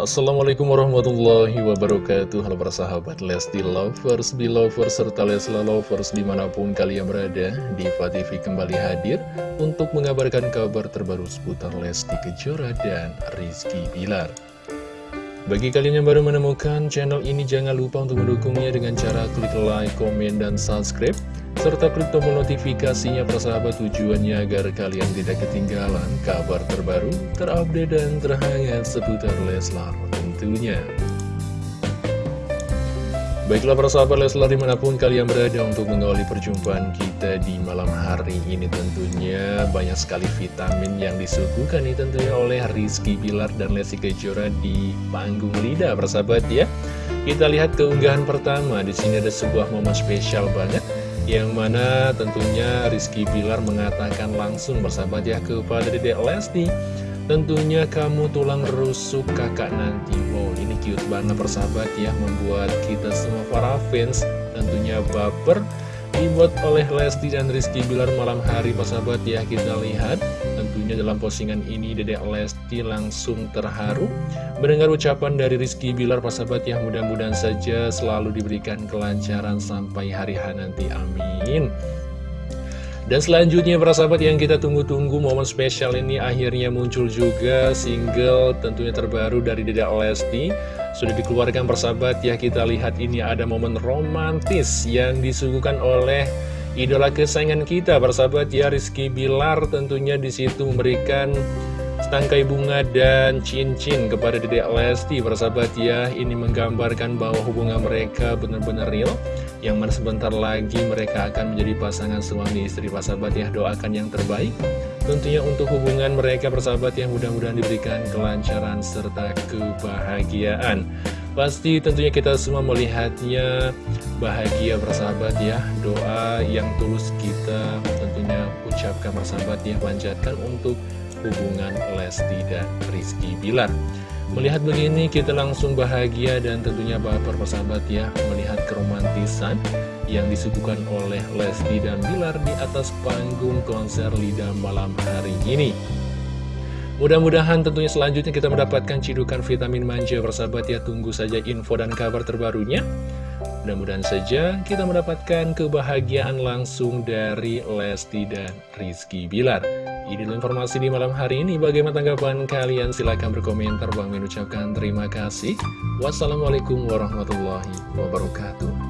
Assalamualaikum warahmatullahi wabarakatuh. Halo para sahabat Lesti Lovers, Belovers, serta Lesla Lovers di mana pun kalian berada Diva TV kembali hadir untuk mengabarkan kabar terbaru seputar Lesti Kejora dan Rizky Bilar bagi kalian yang baru menemukan channel ini, jangan lupa untuk mendukungnya dengan cara klik like, komen, dan subscribe. Serta klik tombol notifikasinya persahabat tujuannya agar kalian tidak ketinggalan kabar terbaru, terupdate, dan terhangat seputar Leslar tentunya. Baiklah para sahabat Leslar di mana pun kalian berada untuk mengawali perjumpaan kita di malam hari ini tentunya banyak sekali vitamin yang disuguhkan nih tentunya oleh Rizky Bilar dan Lesti Kejora di panggung lidah para sahabat ya. Kita lihat keunggahan pertama di sini ada sebuah momen spesial banget yang mana tentunya Rizky Bilar mengatakan langsung bersahabat ya kepada Dedek Lesti Tentunya kamu tulang rusuk kakak nanti. Wow ini cute banget persahabat ya Membuat kita semua para fans tentunya baper. Dibuat oleh Lesti dan Rizky Bilar malam hari persahabat ya Kita lihat. Tentunya dalam postingan ini Dedek Lesti langsung terharu. Mendengar ucapan dari Rizky Bilar persahabat ya Mudah-mudahan saja selalu diberikan kelancaran sampai hari H nanti. Amin dan selanjutnya para sahabat yang kita tunggu-tunggu momen spesial ini akhirnya muncul juga single tentunya terbaru dari Deda Lesti. Sudah dikeluarkan persahabat ya kita lihat ini ada momen romantis yang disuguhkan oleh idola kesayangan kita persahabat ya Rizky Bilar tentunya di situ memberikan Tangkai bunga dan cincin kepada Dedek Lesti Persahabat ya. Ini menggambarkan bahwa hubungan mereka benar-benar real Yang mana sebentar lagi mereka akan menjadi pasangan suami istri. Persahabat ya doakan yang terbaik. Tentunya untuk hubungan mereka persahabat yang mudah-mudahan diberikan kelancaran serta kebahagiaan. Pasti tentunya kita semua melihatnya bahagia persahabat ya. Doa yang tulus kita tentunya ucapkan persahabat ya Panjatkan untuk hubungan Lesti dan Rizky Bilar. Melihat begini kita langsung bahagia dan tentunya baper persahabat ya Melihat keromantisan yang disuguhkan oleh Lesti dan Bilar di atas panggung konser Lida malam hari ini. Mudah-mudahan tentunya selanjutnya kita mendapatkan cidukan vitamin manja persahabat ya. Tunggu saja info dan kabar terbarunya. Mudah-mudahan saja kita mendapatkan kebahagiaan langsung dari Lesti dan Rizky Bilar ini informasi di malam hari ini. Bagaimana tanggapan kalian? Silahkan berkomentar. Bang mengucapkan terima kasih. Wassalamualaikum warahmatullahi wabarakatuh.